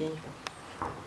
filho.